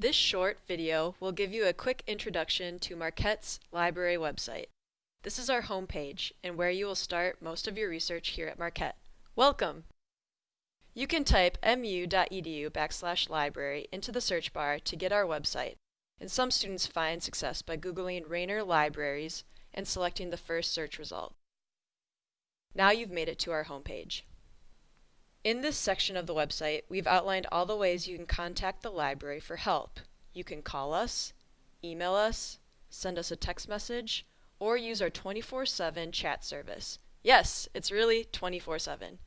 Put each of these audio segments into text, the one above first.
This short video will give you a quick introduction to Marquette's library website. This is our homepage and where you will start most of your research here at Marquette. Welcome! You can type mu.edu backslash library into the search bar to get our website, and some students find success by Googling Raynor Libraries and selecting the first search result. Now you've made it to our homepage. In this section of the website, we've outlined all the ways you can contact the library for help. You can call us, email us, send us a text message, or use our 24-7 chat service. Yes, it's really 24-7.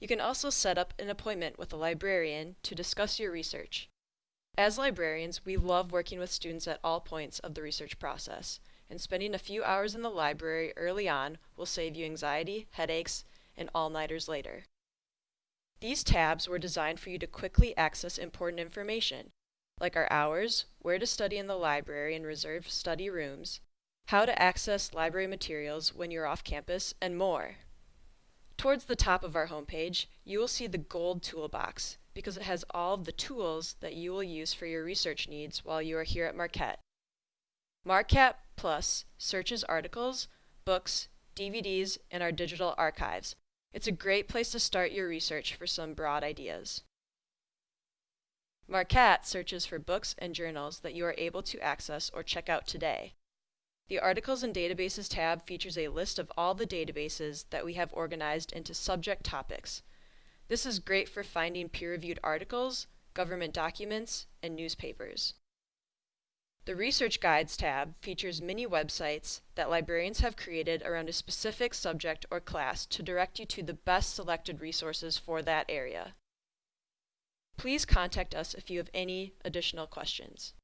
You can also set up an appointment with a librarian to discuss your research. As librarians, we love working with students at all points of the research process, and spending a few hours in the library early on will save you anxiety, headaches, and all-nighters later. These tabs were designed for you to quickly access important information, like our hours, where to study in the library and reserved study rooms, how to access library materials when you're off campus, and more. Towards the top of our homepage, you will see the gold toolbox because it has all of the tools that you will use for your research needs while you are here at Marquette. Marquette Plus searches articles, books, DVDs, and our digital archives, it's a great place to start your research for some broad ideas. MarqCat searches for books and journals that you are able to access or check out today. The Articles and Databases tab features a list of all the databases that we have organized into subject topics. This is great for finding peer-reviewed articles, government documents, and newspapers. The Research Guides tab features many websites that librarians have created around a specific subject or class to direct you to the best selected resources for that area. Please contact us if you have any additional questions.